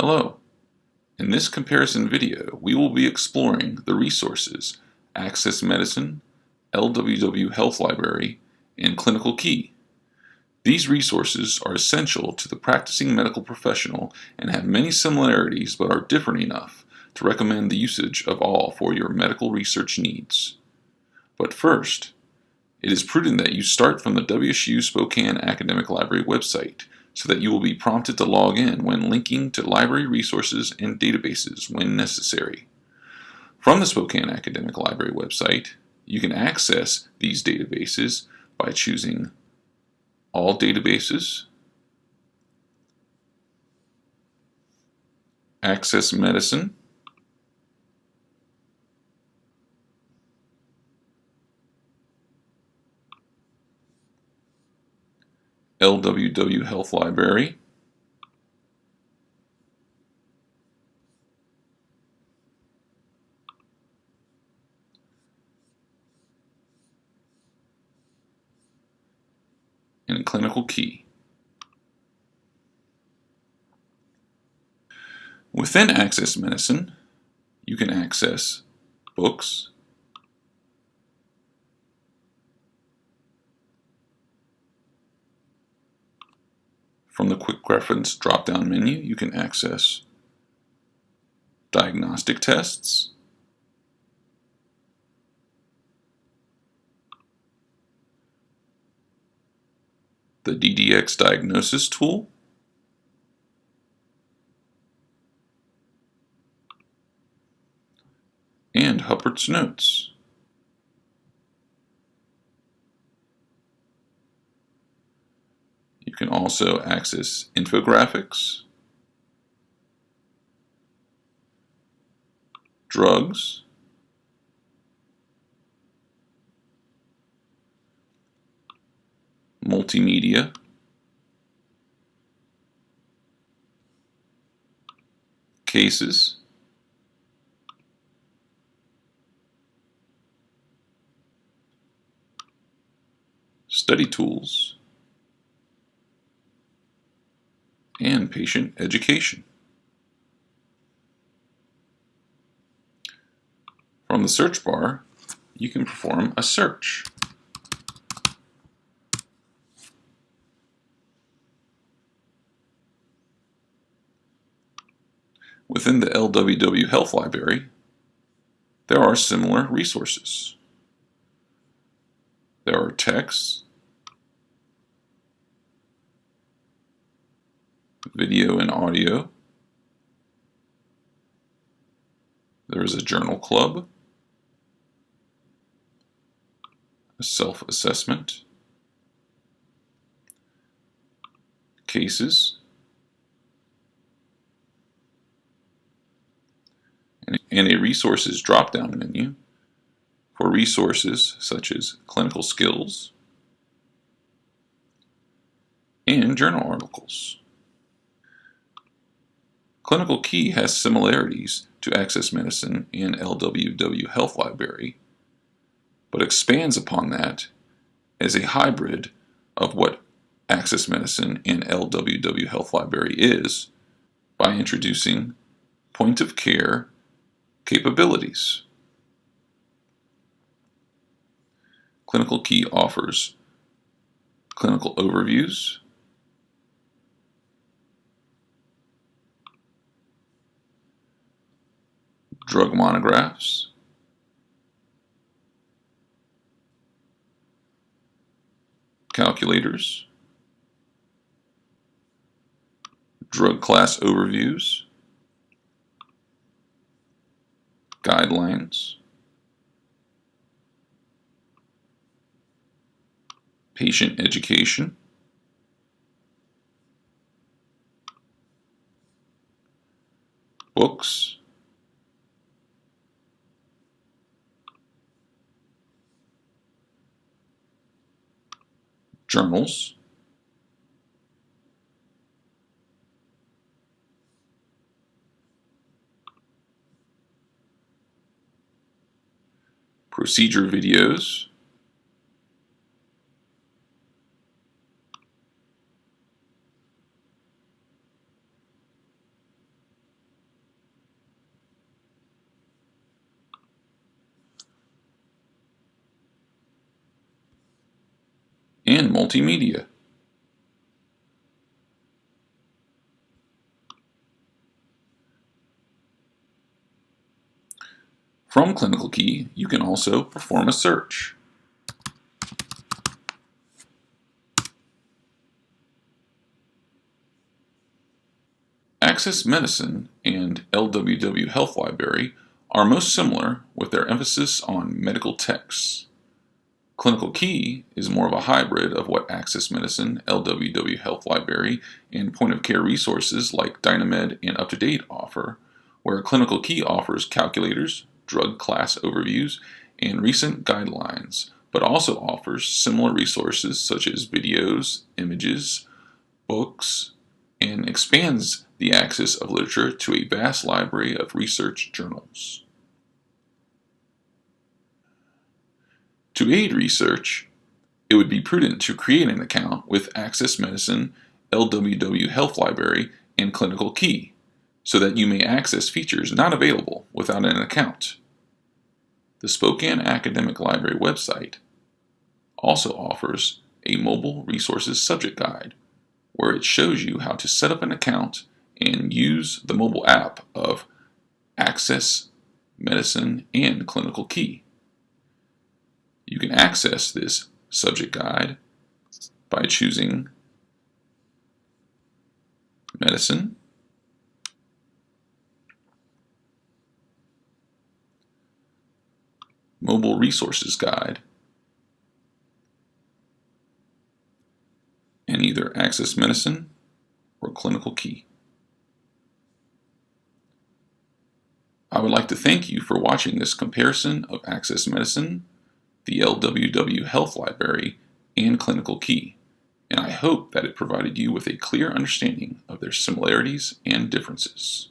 Hello. In this comparison video, we will be exploring the resources Access Medicine, LWW Health Library, and Clinical Key. These resources are essential to the practicing medical professional and have many similarities but are different enough to recommend the usage of all for your medical research needs. But first, it is prudent that you start from the WSU Spokane Academic Library website so that you will be prompted to log in when linking to library resources and databases when necessary. From the Spokane Academic Library website, you can access these databases by choosing All Databases, Access Medicine, LWW Health Library, and Clinical Key. Within Access Medicine, you can access books, From the Quick Reference drop-down menu, you can access diagnostic tests, the DDX diagnosis tool, and Huppert's Notes. can also access infographics, drugs, multimedia, cases, study tools, and patient education. From the search bar, you can perform a search. Within the LWW Health Library, there are similar resources. There are texts, video and audio. There is a journal club, a self-assessment, cases, and a resources drop-down menu for resources such as clinical skills and journal articles. Clinical Key has similarities to Access Medicine and LWW Health Library, but expands upon that as a hybrid of what Access Medicine and LWW Health Library is by introducing point of care capabilities. Clinical Key offers clinical overviews, drug monographs, calculators, drug class overviews, guidelines, patient education, books, journals, procedure videos, and multimedia. From Clinical Key, you can also perform a search. Access Medicine and LWW Health Library are most similar with their emphasis on medical texts. Clinical Key is more of a hybrid of what Access Medicine, LWW Health Library, and point of care resources like Dynamed and UpToDate offer, where Clinical Key offers calculators, drug class overviews, and recent guidelines, but also offers similar resources such as videos, images, books, and expands the access of literature to a vast library of research journals. To aid research, it would be prudent to create an account with Access Medicine, LWW Health Library, and Clinical Key, so that you may access features not available without an account. The Spokane Academic Library website also offers a mobile resources subject guide where it shows you how to set up an account and use the mobile app of Access Medicine and Clinical Key. You can access this subject guide by choosing Medicine, Mobile Resources Guide, and either Access Medicine or Clinical Key. I would like to thank you for watching this comparison of Access Medicine, the LWW Health Library, and Clinical Key, and I hope that it provided you with a clear understanding of their similarities and differences.